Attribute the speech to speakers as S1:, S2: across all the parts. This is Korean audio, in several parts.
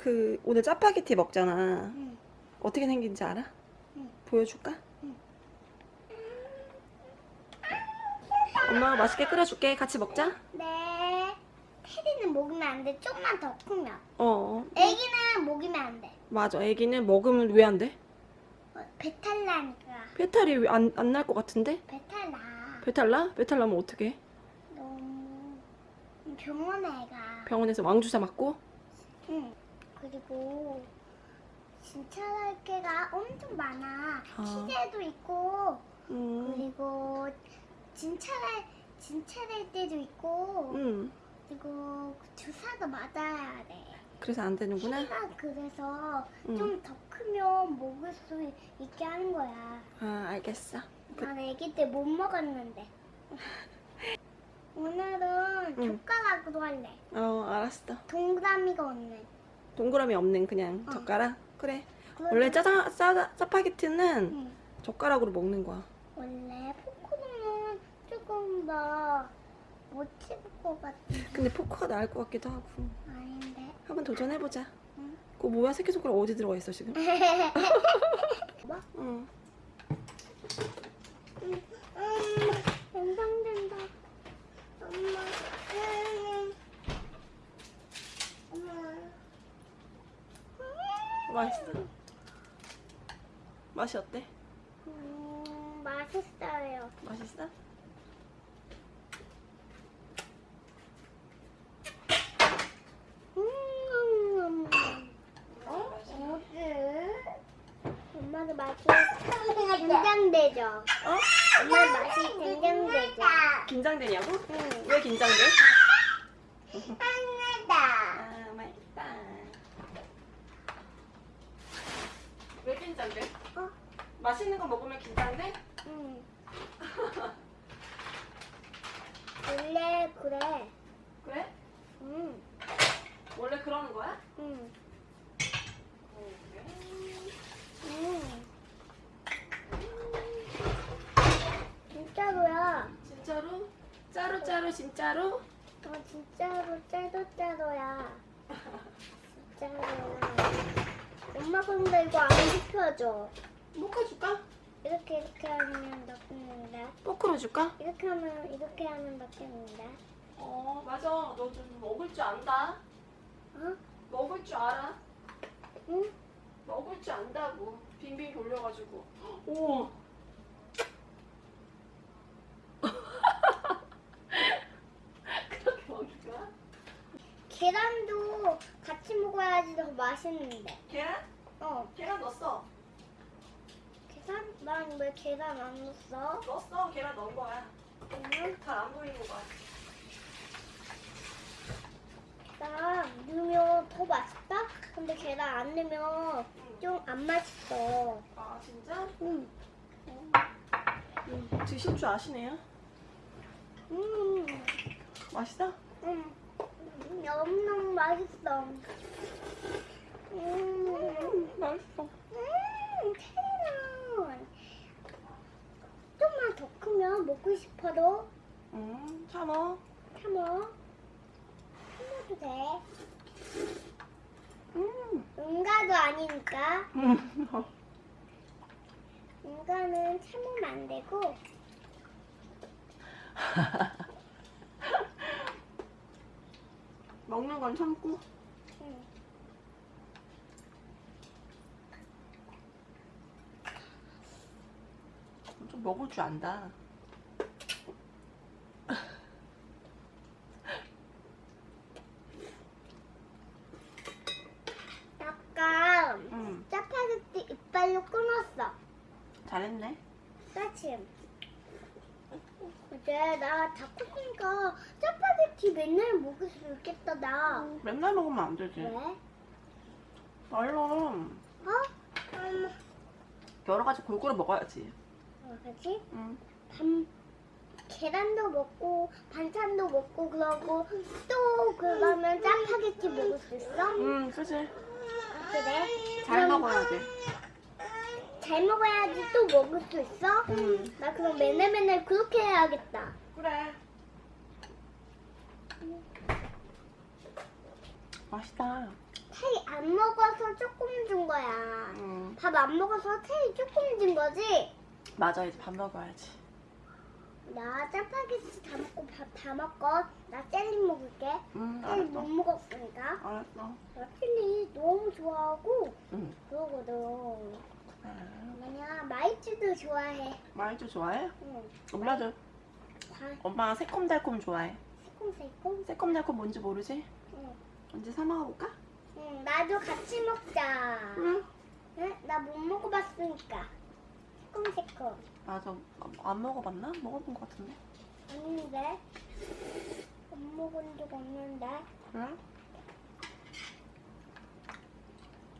S1: 그 오늘 짜파게티 먹잖아.
S2: 응.
S1: 어떻게 생긴지 알아?
S2: 응.
S1: 보여줄까?
S2: 응.
S1: 엄마가 맛있게 끓여줄게. 같이 먹자.
S2: 네. 테리는 먹으면 안 돼. 좀만 더 크면.
S1: 어,
S2: 애기는 먹이면 안 돼.
S1: 맞아. 애기는 먹으면 왜 안 돼?
S2: 어, 배탈 나니까.
S1: 배탈이 안안 날 것 같은데?
S2: 배탈 나.
S1: 배탈 나? 배탈 나면 어떡해?
S2: 너무 병원에 가.
S1: 병원에서 왕주사 맞고?
S2: 응. 그리고 진찰할 게가 엄청 많아.
S1: 아.
S2: 시제도 있고
S1: 음,
S2: 그리고 진찰할 진찰할 때도 있고
S1: 음.
S2: 그리고 주사도 맞아야 돼.
S1: 그래서 안 되는구나.
S2: 키가 그래서
S1: 응.
S2: 좀더 크면 먹을 수 있게 하는 거야.
S1: 아, 알겠어. 그-
S2: 난 아기 때 못 먹었는데. 오늘은
S1: 응.
S2: 젓가락으로 할래.
S1: 어, 알았어.
S2: 동그라미가 없는.
S1: 동그라미 없는 그냥
S2: 어.
S1: 젓가락? 그래. 원래 짜장, 짜, 짜파게티는
S2: 응.
S1: 젓가락으로 먹는 거야.
S2: 원래 포크는 조금 더못 찍을 것 같은데.
S1: 근데 포크가 나을 것 같기도 하고.
S2: 아닌데.
S1: 한번 도전해보자.
S2: 응.
S1: 그거 뭐야? 새끼손가락 어디 들어가 있어, 지금?
S2: 뭐?
S1: 응.
S2: 음, 연상된다. 엄마. 음. 엄마.
S1: 맛있어? 맛이 어때?
S2: 음, 맛있어요.
S1: 맛있어?
S2: 음. 어? 어디? 엄마도 맛이 긴장되죠?
S1: 어?
S2: 엄마 맛이 긴장되죠?
S1: 긴장되냐고?
S2: 응.
S1: 왜 긴장돼?
S2: 하나다.
S1: 아, 맛있다. 왜 긴장돼?
S2: 어?
S1: 맛있는 거 먹으면 긴장돼?
S2: 응. 원래 그래.
S1: 그래?
S2: 응.
S1: 원래 그러는 거야?
S2: 응.
S1: 어, 그래.
S2: 응. 진짜로야.
S1: 진짜로? 짜루 짜루 진짜로?
S2: 어, 진짜로 짜도 짜도야. 진짜로야. 엄마 근데 이거 안 시켜줘.
S1: 볶아줄까?
S2: 이렇게 이렇게 하면 넣겠는데.
S1: 포크로 줄까?
S2: 이렇게 하면 이렇게 하면 넣겠는데.
S1: 어 맞아 너 좀 먹을 줄 안다
S2: 어?
S1: 먹을 줄 알아
S2: 응?
S1: 먹을 줄 안다고 빙빙 돌려가지고 우와 그렇게 먹을 거야?
S2: 계란도 같이 먹어야지 더 맛있는데.
S1: 계란?
S2: 어.
S1: 계란 넣었어
S2: 계란? 난 왜 계란 안 넣었어?
S1: 넣었어 계란 넣은 거야
S2: 응?
S1: 잘안 보이는 거야
S2: 계란 넣으면 더 맛있다? 근데 계란 안 넣으면
S1: 응.
S2: 좀안 맛있어.
S1: 아 진짜?
S2: 응.
S1: 음, 드실 줄 아시네요
S2: 음.
S1: 맛있어?
S2: 음. 너무너무 맛있어. 음.
S1: 음 맛있어
S2: 음, 크면 먹고 싶어도
S1: 음 참어
S2: 참어. 참아도 돼.
S1: 음.
S2: 응가도 아니니까.
S1: 음.
S2: 응가는 참으면 안 되고.
S1: 먹는 건 참고
S2: 응.
S1: 좀 먹을 줄 안다.
S2: 이빨로 끊었어.
S1: 잘했네.
S2: 따침. 이제 나다 컸으니까 짜파게티 맨날 먹을 수 있겠다 나.
S1: 맨날 먹으면 안 되지.
S2: 왜?
S1: 얼른
S2: 어? 음,
S1: 여러 가지 골고루 먹어야지.
S2: 뭐지?
S1: 응.
S2: 밤 계란도 먹고 반찬도 먹고 그러고 또 그러면 짜파게티 먹을 수 있어?
S1: 응, 그지.
S2: 그래?
S1: 잘
S2: 그럼
S1: 먹어야지.
S2: 잘 먹어야지 또 먹을 수 있어?
S1: 응.
S2: 나 그럼 맨날 맨날 그렇게 해야겠다.
S1: 그래. 맛있다.
S2: 테이 안 먹어서 조금 준 거야.
S1: 음.
S2: 밥안 먹어서 테이 조금 준 거지?
S1: 맞아, 이제 밥 먹어야지.
S2: 나 짜파게티 다 먹고 밥 다 먹고 나 젤리 먹을게.
S1: 음,
S2: 젤리 못
S1: 알았어.
S2: 먹었으니까.
S1: 알았어.
S2: 나 젤리 너무 좋아하고
S1: 응.
S2: 그러거든.
S1: 아,
S2: 뭐냐 마이쮸도 좋아해.
S1: 마이쮸 좋아해?
S2: 응.
S1: 엄마도.
S2: 다
S1: 엄마 새콤달콤 좋아해.
S2: 새콤새콤.
S1: 새콤달콤 뭔지 모르지?
S2: 응.
S1: 언제 사 먹어볼까?
S2: 응. 나도 같이 먹자.
S1: 응.
S2: 응? 나 못 먹어봤으니까. 새콤새콤.
S1: 맞아. 안 먹어봤나? 먹어본 것 같은데.
S2: 아닌데? 못 먹은 적 없는데?
S1: 응?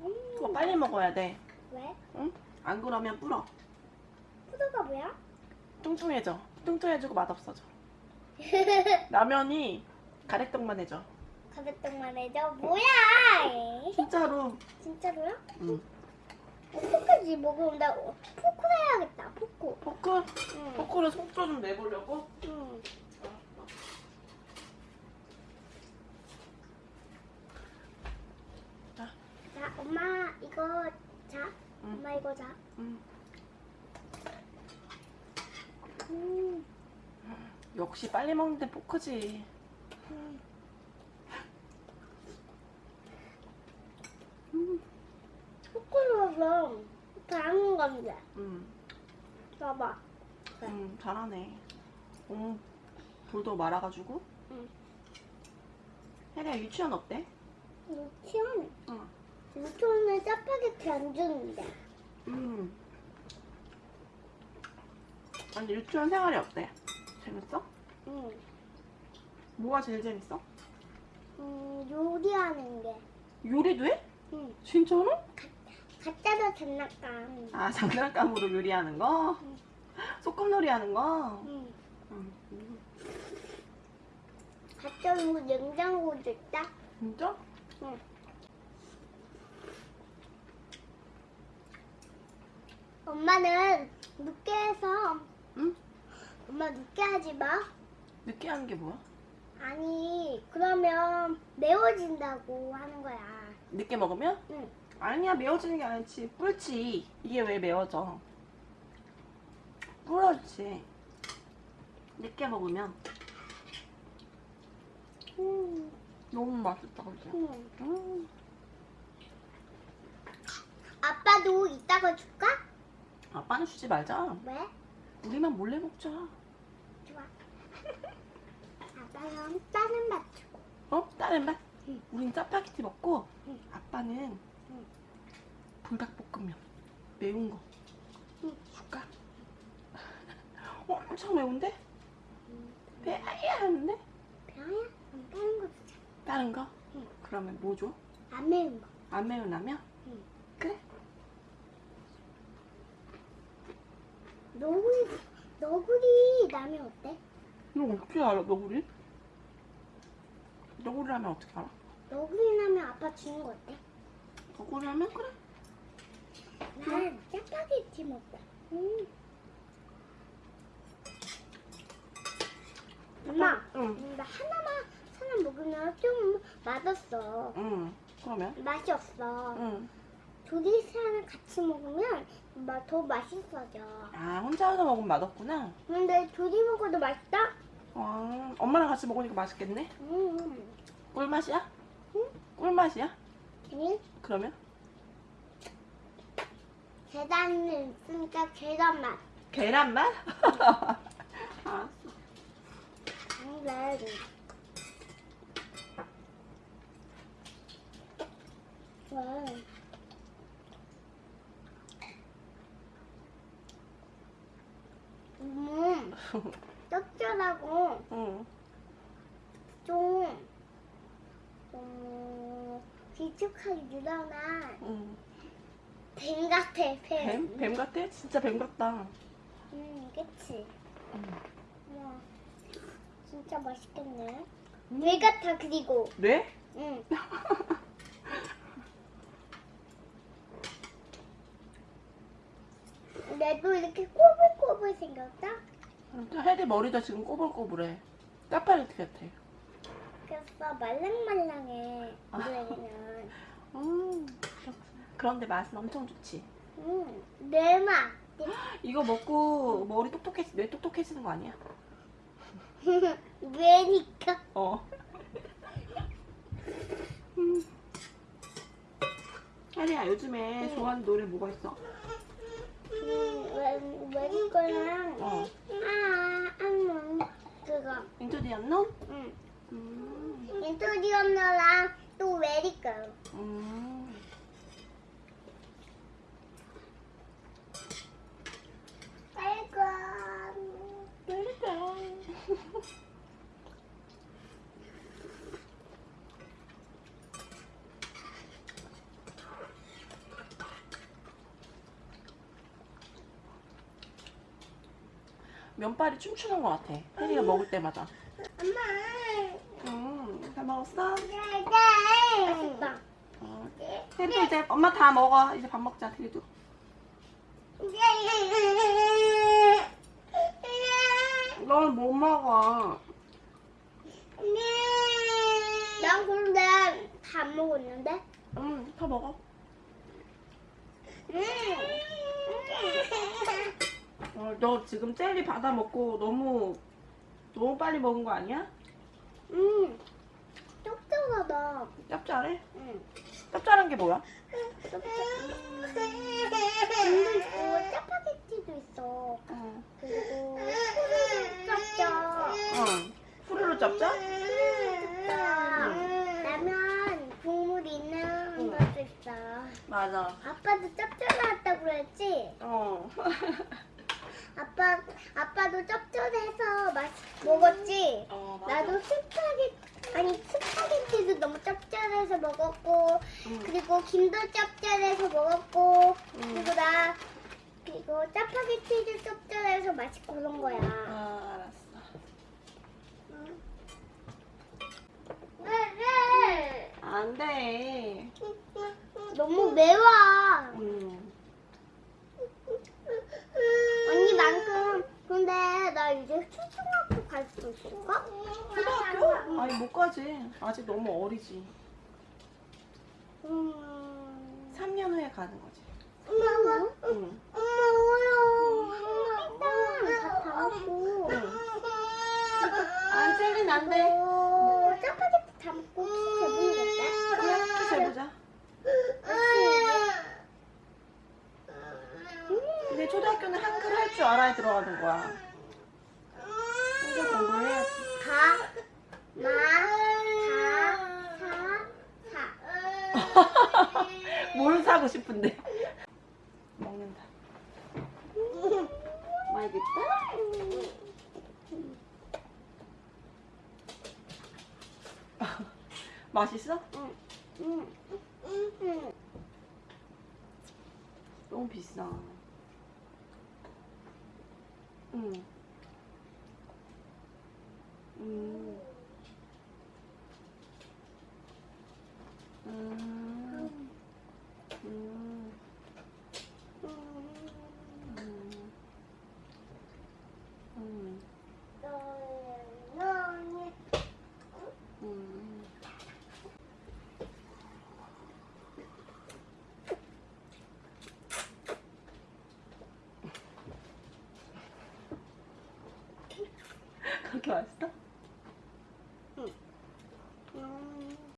S2: 음.
S1: 그거 빨리 먹어야 돼.
S2: 왜?
S1: 응? 안 그러면 불어.
S2: 푸드가 뭐야?
S1: 뚱뚱해져. 뚱뚱해지고 맛없어져. 라면이 가래떡만 해져.
S2: 가래떡만 해줘. 뭐야?
S1: 진짜로.
S2: 진짜로요?
S1: 응.
S2: 어떡하지? 먹으면 나 포크 해야겠다. 포크.
S1: 포크?
S2: 응.
S1: 포크로 속도 좀 내보려고?
S2: 응.
S1: 자,
S2: 자, 엄마 이거 자.
S1: 응.
S2: 엄마 이거 자.
S1: 음.
S2: 음.
S1: 역시 빨리 먹는데 포크지.
S2: 음.
S1: 음.
S2: 포크로서 다른 건데.
S1: 음.
S2: 봐봐.
S1: 음, 잘하네. 음, 돌도 말아가지고.
S2: 응.
S1: 혜리야 유치원 어때?
S2: 유치원.
S1: 응.
S2: 유치원에 짜파게티 안 주는데.
S1: 음. 아니 유치원 생활이 어때? 재밌어?
S2: 응.
S1: 뭐가 제일 재밌어?
S2: 음, 요리하는 게.
S1: 요리도 해?
S2: 응.
S1: 진짜로?
S2: 가짜로 장난감.
S1: 아 장난감으로 요리하는 거?
S2: 응.
S1: 소꿉놀이 하는 거?
S2: 응.
S1: 응. 음.
S2: 가짜로 냉장고도 있다.
S1: 진짜?
S2: 응. 엄마는 늦게 해서
S1: 응?
S2: 엄마 늦게 하지 마.
S1: 늦게 하는 게 뭐야?
S2: 아니 그러면 매워진다고 하는 거야.
S1: 늦게 먹으면?
S2: 응.
S1: 아니야 매워지는 게 아니지 뿔지 이게 왜 매워져 불었지 늦게 먹으면
S2: 음,
S1: 너무 맛있다 그지?
S2: 음.
S1: 음.
S2: 아빠도 이따가 줄까?
S1: 아빠는 주지 말자
S2: 왜?
S1: 우리만 몰래 먹자
S2: 좋아. 아빠는 다른 맛 주고.
S1: 어? 다른 맛?
S2: 응.
S1: 우린 짜파게티 먹고
S2: 응.
S1: 아빠는
S2: 응.
S1: 불닭볶음면 매운 거
S2: 응.
S1: 줄까? 어, 엄청 매운데?
S2: 음.
S1: 배야 하는데?
S2: 그럼 다른 거 주자.
S1: 다른 거?
S2: 응.
S1: 그러면 뭐 줘?
S2: 안 매운 거.
S1: 안 매운 라면?
S2: 응.
S1: 그래
S2: 너구리, 너구리 라면 어때?
S1: 너 어떻게 알아 너구리? 너구리 라면 어떻게 알아?
S2: 너구리 라면 아빠 주는 거 어때?
S1: 너구리 라면 그래
S2: 난 짜파게티 먹자. 음. 엄마,
S1: 응.
S2: 음, 나 하나만 하나 먹으면 좀 맛없어.
S1: 응 그러면?
S2: 맛이 없어.
S1: 응.
S2: 둘이 사람 같이 먹으면 마- 더 맛있어져.
S1: 아 혼자서 먹으면 맛없구나
S2: 근데 둘이 먹어도 맛있다?
S1: 아, 엄마랑 같이 먹으니까 맛있겠네
S2: 음.
S1: 꿀맛이야?
S2: 응?
S1: 꿀맛이야?
S2: 응?
S1: 그러면?
S2: 계란은 있으니까 계란 맛.
S1: 계란맛? 알았어
S2: 근데 왜? 음, 짭짤하고
S1: 응.
S2: 좀, 어, 길쭉하게 늘어난
S1: 응.
S2: 뱀 같아, 뱀.
S1: 뱀? 뱀 같아? 진짜 뱀 같다
S2: 음, 그치.
S1: 응.
S2: 우와, 진짜 맛있겠네. 뇌 같아, 그리고.
S1: 뇌?
S2: 응. 뇌도 이렇게 꼬불꼬불 생겼다?
S1: 혜리 머리도 지금 꼬불꼬불해 짜파게티 같아
S2: 맛있겠어. 말랑말랑해.
S1: 아.
S2: 우리는.
S1: 음. 그런데 맛은 엄청 좋지.
S2: 음, 내 맛.
S1: 이거 먹고 머리 똑똑해지, 뇌 똑똑해지는 거 아니야?
S2: 왜니까?
S1: 어. 음. 아니야, 요즘에 좋아하는 노래 뭐가 있어?
S2: 왜니까는
S1: 어.
S2: 아, 음, 그거.
S1: 인투 디 언론?
S2: 응.
S1: 음.
S2: 인토디언 너랑 또 왜니까.
S1: 음.
S2: 빨간.
S1: 빨간. 면발이 춤추는 것 같아. 혜리가 먹을 때마다.
S2: 엄마.
S1: 음, 잘 먹었어?
S2: 맛있다.
S1: 어. 혜리도 이제 엄마 다 먹어. 이제 밥 먹자, 혜리도. 넌 못 먹어.
S2: 난 근데 다 먹었는데?
S1: 음, 더 먹어.
S2: 음.
S1: 어, 너 지금 젤리 받아 먹고 너무 너무 빨리 먹은 거 아니야?
S2: 음. 촉촉하다.
S1: 짭짤해?
S2: 응.
S1: 짭짤한 게 뭐야?
S2: 촉촉. 김도 있고 짜파게티도 있어.
S1: 어.
S2: 그리고 소를 짭짜.
S1: 응. 후루루 짭짜?
S2: 라면 국물 있는
S1: 응.
S2: 것도 있어.
S1: 맞아.
S2: 아빠도 짭짤하다고 그랬지?
S1: 어.
S2: 아빠 아빠도 짭짤해서 맛 먹었지?
S1: 어,
S2: 나도 스파게티 아니 스파게티도 너무 짭짤해서 먹었고
S1: 응.
S2: 그리고 김도 짭짤해서 먹었고
S1: 응.
S2: 그리고 나 그리고 짜파게티도 짭짤해서 맛있고 그런 거야.
S1: 아, 알았어. 안 돼.
S2: 너무 매워.
S1: 음.
S2: 언니만큼 근데 나 이제 초등학교 갈수 있을까?
S1: 초등학교? 아니, 못 가지. 아직 너무 어리지.
S2: 음.
S1: 3년 후에 가는 거지.
S2: 엄마,
S1: 응.
S2: 엄마 어려워. 일단 다 먹고.
S1: 아, 젤리는 안 돼.
S2: 어, 짜파게티 다 먹고 재보겠다.
S1: 그래, 재보자. 근데 초등학교는 한글 할 줄 알아야 들어가는 거야. 한글 공부해야지.
S2: 가, 마, 가, 사, 사.
S1: 뭘 사고 싶은데? 먹는다. 맛있겠다? 맛있어?
S2: 응.
S1: 너무 비싸.